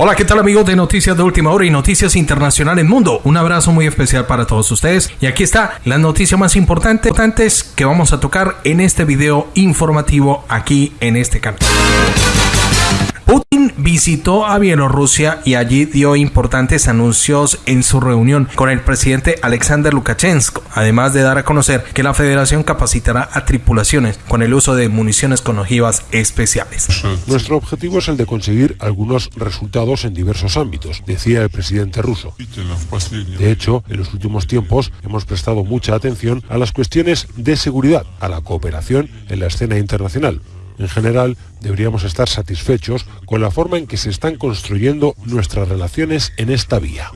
Hola, ¿qué tal amigos de Noticias de Última Hora y Noticias Internacionales Mundo? Un abrazo muy especial para todos ustedes y aquí está la noticia más importante que vamos a tocar en este video informativo aquí en este canal. Putin visitó a Bielorrusia y allí dio importantes anuncios en su reunión con el presidente Alexander Lukashenko, además de dar a conocer que la federación capacitará a tripulaciones con el uso de municiones con ojivas especiales. Nuestro objetivo es el de conseguir algunos resultados en diversos ámbitos, decía el presidente ruso. De hecho, en los últimos tiempos hemos prestado mucha atención a las cuestiones de seguridad, a la cooperación en la escena internacional. En general, deberíamos estar satisfechos con la forma en que se están construyendo nuestras relaciones en esta vía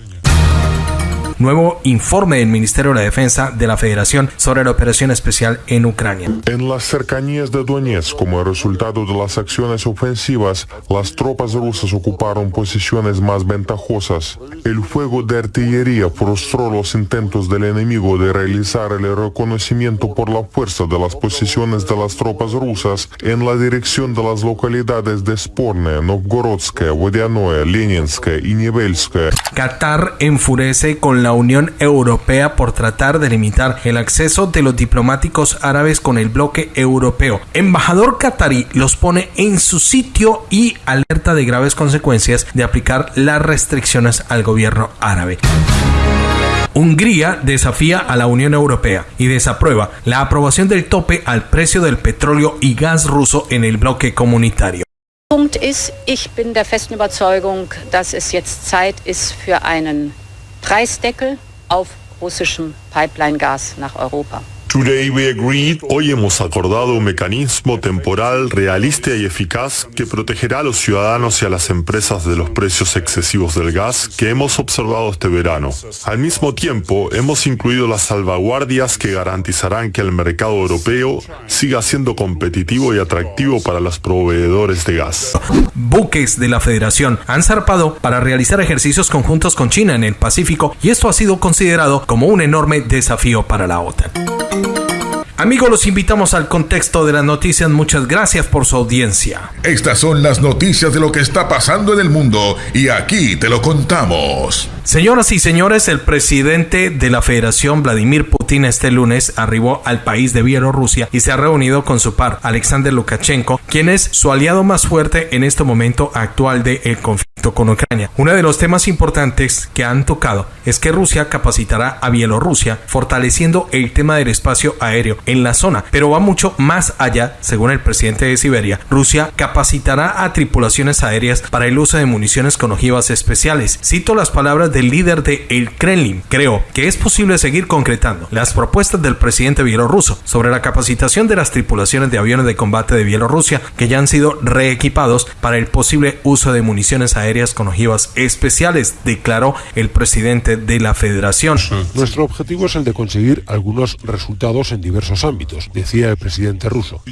nuevo informe del Ministerio de la Defensa de la Federación sobre la operación especial en Ucrania. En las cercanías de Donetsk, como resultado de las acciones ofensivas, las tropas rusas ocuparon posiciones más ventajosas. El fuego de artillería frustró los intentos del enemigo de realizar el reconocimiento por la fuerza de las posiciones de las tropas rusas en la dirección de las localidades de Sporne, Novgorodskaya, Vodianoe, Leninskaya y Nivelskaya. Qatar enfurece con la Unión Europea por tratar de limitar el acceso de los diplomáticos árabes con el bloque europeo. Embajador qatarí los pone en su sitio y alerta de graves consecuencias de aplicar las restricciones al gobierno árabe. Hungría desafía a la Unión Europea y desaprueba la aprobación del tope al precio del petróleo y gas ruso en el bloque comunitario. Punkt ist, ich bin der festen Überzeugung, dass es jetzt Zeit ist für einen Preisdeckel auf russischem Pipeline-Gas nach Europa. Hoy hemos acordado un mecanismo temporal realista y eficaz que protegerá a los ciudadanos y a las empresas de los precios excesivos del gas que hemos observado este verano. Al mismo tiempo, hemos incluido las salvaguardias que garantizarán que el mercado europeo siga siendo competitivo y atractivo para los proveedores de gas. Buques de la Federación han zarpado para realizar ejercicios conjuntos con China en el Pacífico y esto ha sido considerado como un enorme desafío para la OTAN. Amigos, los invitamos al contexto de las noticias. Muchas gracias por su audiencia. Estas son las noticias de lo que está pasando en el mundo y aquí te lo contamos. Señoras y señores, el presidente de la Federación, Vladimir Putin, este lunes arribó al país de Bielorrusia y se ha reunido con su par, Alexander Lukashenko, quien es su aliado más fuerte en este momento actual del conflicto con Ucrania. Uno de los temas importantes que han tocado es que Rusia capacitará a Bielorrusia, fortaleciendo el tema del espacio aéreo en la zona, pero va mucho más allá, según el presidente de Siberia. Rusia capacitará a tripulaciones aéreas para el uso de municiones con ojivas especiales. Cito las palabras del líder de el Kremlin. Creo que es posible seguir concretando las propuestas del presidente bielorruso sobre la capacitación de las tripulaciones de aviones de combate de Bielorrusia que ya han sido reequipados para el posible uso de municiones aéreas con ojivas especiales, declaró el presidente de la federación. Nuestro objetivo es el de conseguir algunos resultados en diversos ámbitos, decía el presidente ruso.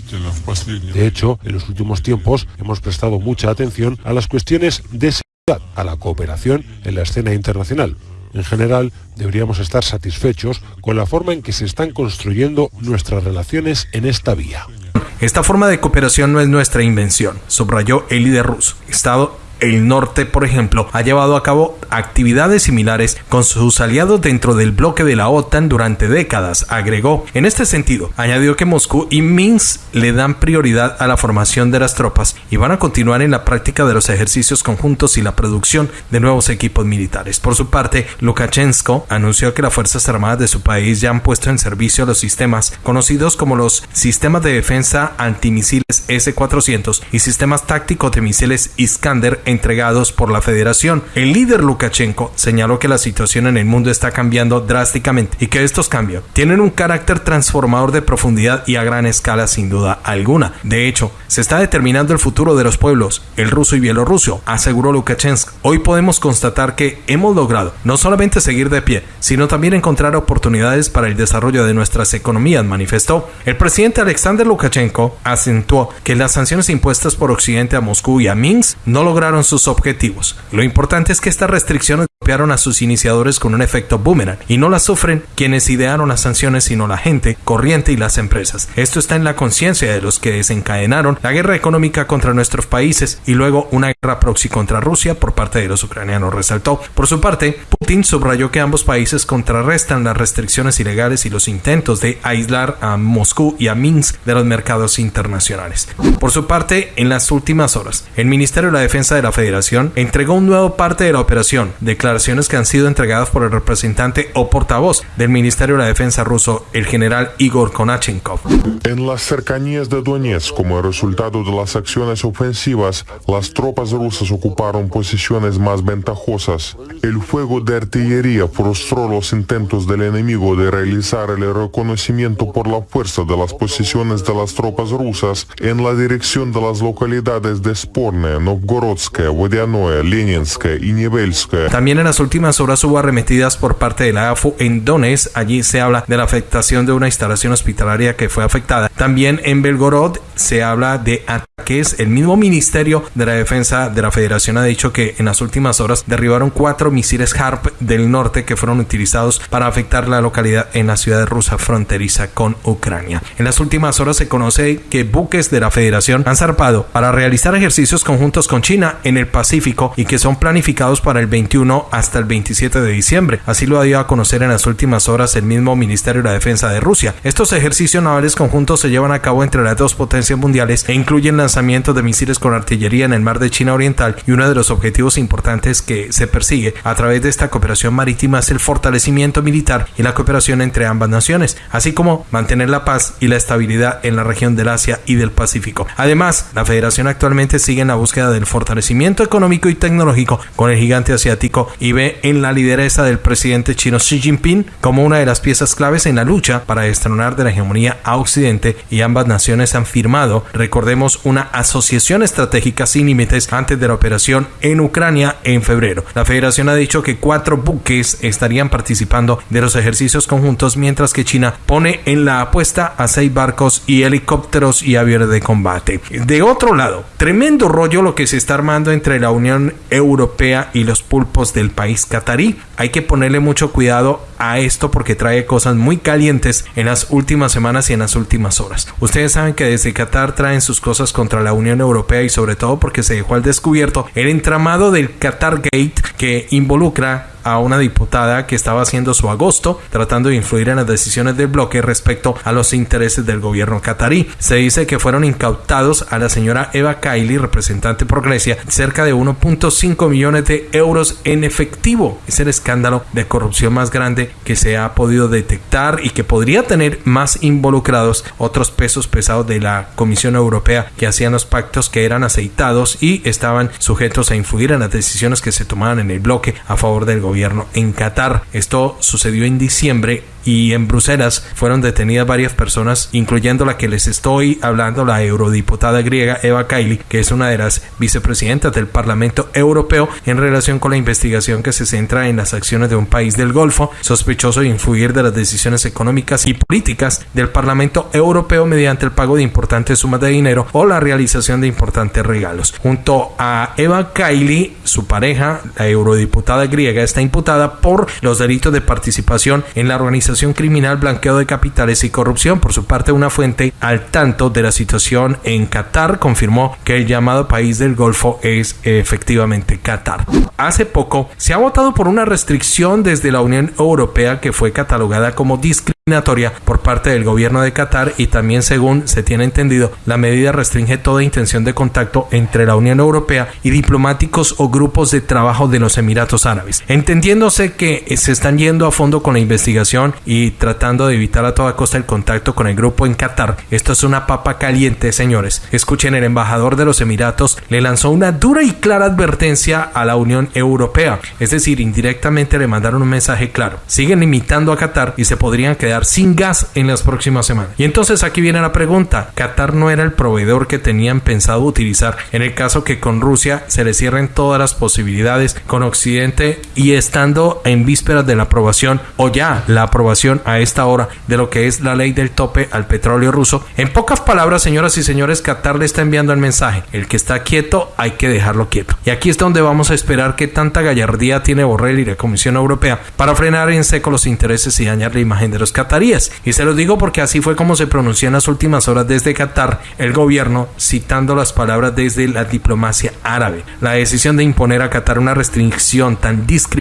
De hecho, en los últimos tiempos hemos prestado mucha atención a las cuestiones de a la cooperación en la escena internacional. En general, deberíamos estar satisfechos con la forma en que se están construyendo nuestras relaciones en esta vía. Esta forma de cooperación no es nuestra invención, subrayó el líder ruso. Estado el norte, por ejemplo, ha llevado a cabo actividades similares con sus aliados dentro del bloque de la OTAN durante décadas, agregó. En este sentido, añadió que Moscú y Minsk le dan prioridad a la formación de las tropas y van a continuar en la práctica de los ejercicios conjuntos y la producción de nuevos equipos militares. Por su parte, Lukashenko anunció que las Fuerzas Armadas de su país ya han puesto en servicio los sistemas conocidos como los sistemas de defensa antimisiles S-400 y sistemas tácticos de misiles Iskander entregados por la federación. El líder Lukashenko señaló que la situación en el mundo está cambiando drásticamente y que estos cambios tienen un carácter transformador de profundidad y a gran escala sin duda alguna. De hecho, se está determinando el futuro de los pueblos, el ruso y bielorruso, aseguró Lukashenko. Hoy podemos constatar que hemos logrado no solamente seguir de pie, sino también encontrar oportunidades para el desarrollo de nuestras economías, manifestó. El presidente Alexander Lukashenko acentuó que las sanciones impuestas por Occidente a Moscú y a Minsk no lograron sus objetivos. Lo importante es que estas restricciones golpearon a sus iniciadores con un efecto boomerang y no las sufren quienes idearon las sanciones sino la gente corriente y las empresas. Esto está en la conciencia de los que desencadenaron la guerra económica contra nuestros países y luego una guerra proxy contra Rusia por parte de los ucranianos, resaltó. Por su parte, Putin subrayó que ambos países contrarrestan las restricciones ilegales y los intentos de aislar a Moscú y a Minsk de los mercados internacionales. Por su parte, en las últimas horas, el Ministerio de la Defensa de la Federación entregó un nuevo parte de la operación, declaraciones que han sido entregadas por el representante o portavoz del Ministerio de la Defensa ruso, el general Igor Konachenkov. En las cercanías de Donetsk, como resultado de las acciones ofensivas, las tropas rusas ocuparon posiciones más ventajosas. El fuego de artillería frustró los intentos del enemigo de realizar el reconocimiento por la fuerza de las posiciones de las tropas rusas en la dirección de las localidades de Sporne, Novgorodskaya, Vodianoe, Leninskaya y Nivelskaya. También en las últimas horas hubo arremetidas por parte de la AFU en Donetsk. Allí se habla de la afectación de una instalación hospitalaria que fue afectada. También en Belgorod se habla de ataques. El mismo Ministerio de la Defensa de la Federación ha dicho que en las últimas horas derribaron cuatro misiles HARP del norte que fueron utilizados para afectar la localidad en la ciudad rusa fronteriza con Ucrania. En las últimas horas se conoce que buques de la Federación han zarpado para realizar ejercicios conjuntos con China en el Pacífico y que son planificados para el 21 hasta el 27 de diciembre. Así lo ha dio a conocer en las últimas horas el mismo Ministerio de la Defensa de Rusia. Estos ejercicios navales conjuntos se llevan a cabo entre las dos potencias mundiales e incluyen lanzamientos de misiles con artillería en el mar de China Oriental y uno de los objetivos importantes que se persigue a través de esta cooperación marítima es el fortalecimiento militar y la cooperación entre ambas naciones, así como mantener la paz y la estabilidad en la región del Asia y del Pacífico. Además, la Federación actualmente sigue en la búsqueda del fortalecimiento económico y tecnológico con el gigante asiático y ve en la lideresa del presidente chino Xi Jinping como una de las piezas claves en la lucha para destronar de la hegemonía a Occidente y ambas naciones han firmado, recordemos, una asociación estratégica sin límites antes de la operación en Ucrania en febrero. La Federación ha dicho que cuatro buques estarían participando de los ejercicios conjuntos mientras que China pone en la apuesta a seis barcos y helicópteros y aviones de combate. De otro lado, tremendo rollo lo que se está armando entre la Unión Europea y los pulpos país catarí. Hay que ponerle mucho cuidado a esto porque trae cosas muy calientes en las últimas semanas y en las últimas horas. Ustedes saben que desde Qatar traen sus cosas contra la Unión Europea y sobre todo porque se dejó al descubierto el entramado del Qatar Gate que involucra a una diputada que estaba haciendo su agosto tratando de influir en las decisiones del bloque respecto a los intereses del gobierno catarí. Se dice que fueron incautados a la señora Eva Kaili, representante por Grecia, cerca de 1.5 millones de euros en efectivo. Es el escándalo de corrupción más grande que se ha podido detectar y que podría tener más involucrados otros pesos pesados de la Comisión Europea que hacían los pactos que eran aceitados y estaban sujetos a influir en las decisiones que se tomaban en el bloque a favor del gobierno gobierno en Qatar. Esto sucedió en diciembre y en Bruselas fueron detenidas varias personas, incluyendo la que les estoy hablando, la eurodiputada griega Eva Kaili, que es una de las vicepresidentas del Parlamento Europeo en relación con la investigación que se centra en las acciones de un país del Golfo sospechoso de influir de las decisiones económicas y políticas del Parlamento Europeo mediante el pago de importantes sumas de dinero o la realización de importantes regalos. Junto a Eva Kaili, su pareja, la eurodiputada griega, está imputada por los delitos de participación en la organización criminal, blanqueo de capitales y corrupción. Por su parte, una fuente al tanto de la situación en Qatar confirmó que el llamado país del Golfo es efectivamente Qatar. Hace poco se ha votado por una restricción desde la Unión Europea que fue catalogada como discriminación por parte del gobierno de Qatar y también según se tiene entendido la medida restringe toda intención de contacto entre la Unión Europea y diplomáticos o grupos de trabajo de los Emiratos Árabes entendiéndose que se están yendo a fondo con la investigación y tratando de evitar a toda costa el contacto con el grupo en Qatar. Esto es una papa caliente señores. Escuchen el embajador de los Emiratos le lanzó una dura y clara advertencia a la Unión Europea. Es decir indirectamente le mandaron un mensaje claro. Siguen limitando a Qatar y se podrían quedar sin gas en las próximas semanas. Y entonces aquí viene la pregunta, Qatar no era el proveedor que tenían pensado utilizar. En el caso que con Rusia se le cierren todas las posibilidades con Occidente y estando en vísperas de la aprobación o ya la aprobación a esta hora de lo que es la ley del tope al petróleo ruso. En pocas palabras, señoras y señores, Qatar le está enviando el mensaje, el que está quieto hay que dejarlo quieto. Y aquí es donde vamos a esperar que tanta gallardía tiene Borrell y la Comisión Europea para frenar en seco los intereses y dañar la imagen de los cataríes. Y se lo digo porque así fue como se pronunció en las últimas horas desde Qatar el gobierno citando las palabras desde la diplomacia árabe. La decisión de imponer a Qatar una restricción tan discreta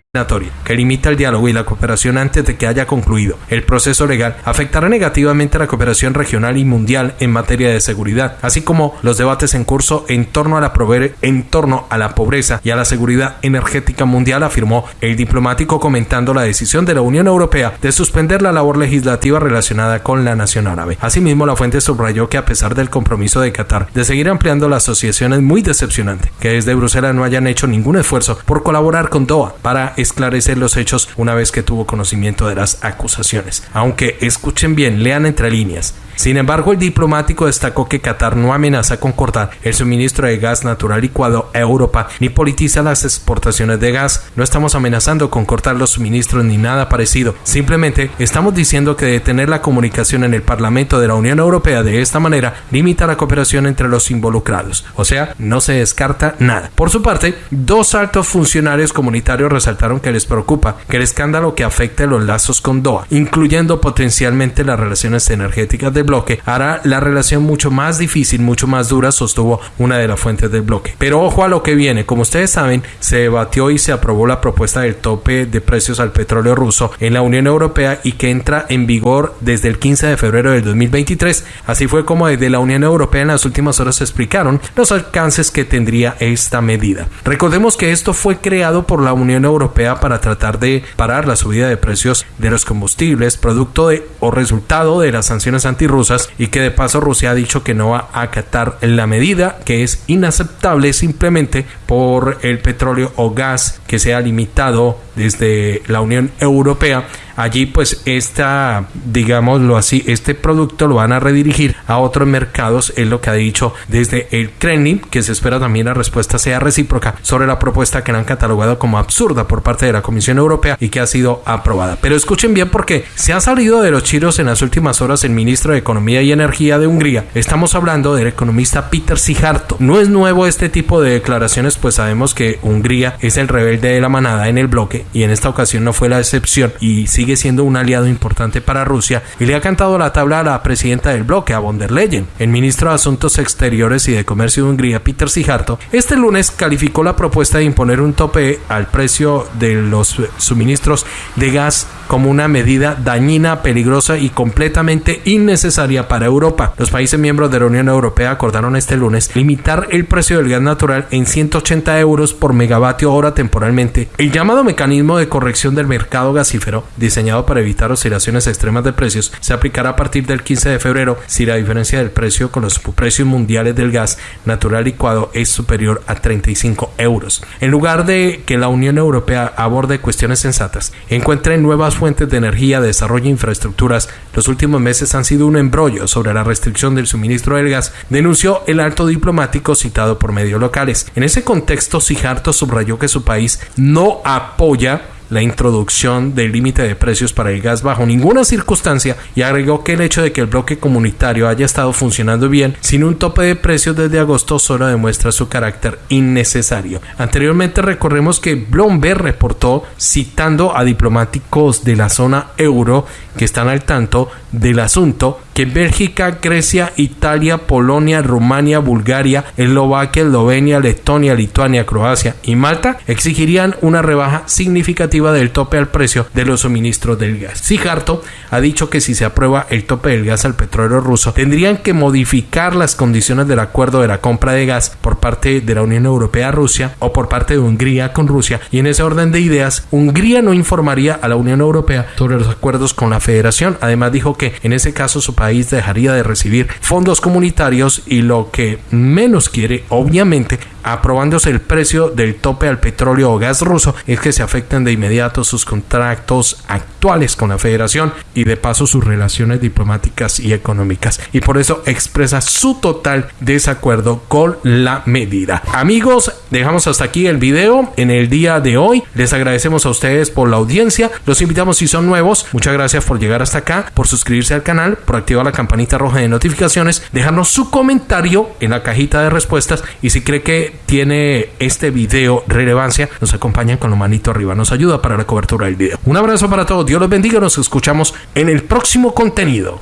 que limita el diálogo y la cooperación antes de que haya concluido el proceso legal afectará negativamente la cooperación regional y mundial en materia de seguridad, así como los debates en curso en torno a la, en torno a la pobreza y a la seguridad energética mundial, afirmó el diplomático comentando la decisión de la Unión Europea de suspender la labor legislativa relacionada con la nación árabe. Asimismo, la fuente subrayó que a pesar del compromiso de Qatar de seguir ampliando la asociación es muy decepcionante que desde Bruselas no hayan hecho ningún esfuerzo por colaborar con Doha para esclarecer los hechos una vez que tuvo conocimiento de las acusaciones. Aunque escuchen bien, lean entre líneas. Sin embargo, el diplomático destacó que Qatar no amenaza con cortar el suministro de gas natural licuado a Europa ni politiza las exportaciones de gas. No estamos amenazando con cortar los suministros ni nada parecido. Simplemente estamos diciendo que detener la comunicación en el Parlamento de la Unión Europea de esta manera limita la cooperación entre los involucrados. O sea, no se descarta nada. Por su parte, dos altos funcionarios comunitarios resaltaron que les preocupa que el escándalo que afecte los lazos con Doha, incluyendo potencialmente las relaciones energéticas del bloque hará la relación mucho más difícil, mucho más dura, sostuvo una de las fuentes del bloque. Pero ojo a lo que viene, como ustedes saben, se debatió y se aprobó la propuesta del tope de precios al petróleo ruso en la Unión Europea y que entra en vigor desde el 15 de febrero del 2023. Así fue como desde la Unión Europea en las últimas horas se explicaron los alcances que tendría esta medida. Recordemos que esto fue creado por la Unión Europea para tratar de parar la subida de precios de los combustibles, producto de o resultado de las sanciones antirrusas y que de paso Rusia ha dicho que no va a acatar la medida que es inaceptable simplemente por el petróleo o gas que se ha limitado desde la Unión Europea allí pues esta, digámoslo así, este producto lo van a redirigir a otros mercados, es lo que ha dicho desde el Kremlin, que se espera también la respuesta sea recíproca sobre la propuesta que han catalogado como absurda por parte de la Comisión Europea y que ha sido aprobada. Pero escuchen bien porque se ha salido de los chiros en las últimas horas el ministro de Economía y Energía de Hungría. Estamos hablando del economista Peter Sijarto. No es nuevo este tipo de declaraciones, pues sabemos que Hungría es el rebelde de la manada en el bloque y en esta ocasión no fue la excepción y sigue siendo un aliado importante para Rusia y le ha cantado la tabla a la presidenta del bloque, a von der Leyen. El ministro de Asuntos Exteriores y de Comercio de Hungría, Peter Sijarto, este lunes calificó la propuesta de imponer un tope al precio de los suministros de gas como una medida dañina, peligrosa y completamente innecesaria para Europa. Los países miembros de la Unión Europea acordaron este lunes limitar el precio del gas natural en 180 euros por megavatio hora temporalmente. El llamado mecanismo de corrección del mercado gasífero, diseñado para evitar oscilaciones extremas de precios, se aplicará a partir del 15 de febrero si la diferencia del precio con los precios mundiales del gas natural licuado es superior a 35 euros. En lugar de que la Unión Europea aborde cuestiones sensatas, encuentre nuevas fuentes de energía, desarrollo e infraestructuras, los últimos meses han sido un embrollo sobre la restricción del suministro del gas, denunció el alto diplomático citado por medios locales. En ese contexto, Sijarto subrayó que su país no apoya la introducción del límite de precios para el gas bajo ninguna circunstancia y agregó que el hecho de que el bloque comunitario haya estado funcionando bien sin un tope de precios desde agosto solo demuestra su carácter innecesario. Anteriormente recordemos que Bloomberg reportó citando a diplomáticos de la zona euro que están al tanto del asunto que Bélgica, Grecia, Italia, Polonia, Rumania, Bulgaria, Eslovaquia, Eslovenia, Letonia, Lituania, Croacia y Malta exigirían una rebaja significativa del tope al precio de los suministros del gas. Sijarto ha dicho que si se aprueba el tope del gas al petróleo ruso, tendrían que modificar las condiciones del acuerdo de la compra de gas por parte de la Unión Europea a Rusia o por parte de Hungría con Rusia y en ese orden de ideas, Hungría no informaría a la Unión Europea sobre los acuerdos con la Federación. Además dijo que en ese caso su país dejaría de recibir fondos comunitarios y lo que menos quiere obviamente aprobándose el precio del tope al petróleo o gas ruso, es que se afectan de inmediato sus contratos actuales con la federación y de paso sus relaciones diplomáticas y económicas. Y por eso expresa su total desacuerdo con la medida. Amigos, dejamos hasta aquí el video en el día de hoy. Les agradecemos a ustedes por la audiencia. Los invitamos si son nuevos. Muchas gracias por llegar hasta acá, por suscribirse al canal, por activar la campanita roja de notificaciones, dejarnos su comentario en la cajita de respuestas y si cree que tiene este video relevancia, nos acompañan con la manito arriba. Nos ayuda para la cobertura del video. Un abrazo para todos. Dios los bendiga. Nos escuchamos en el próximo contenido.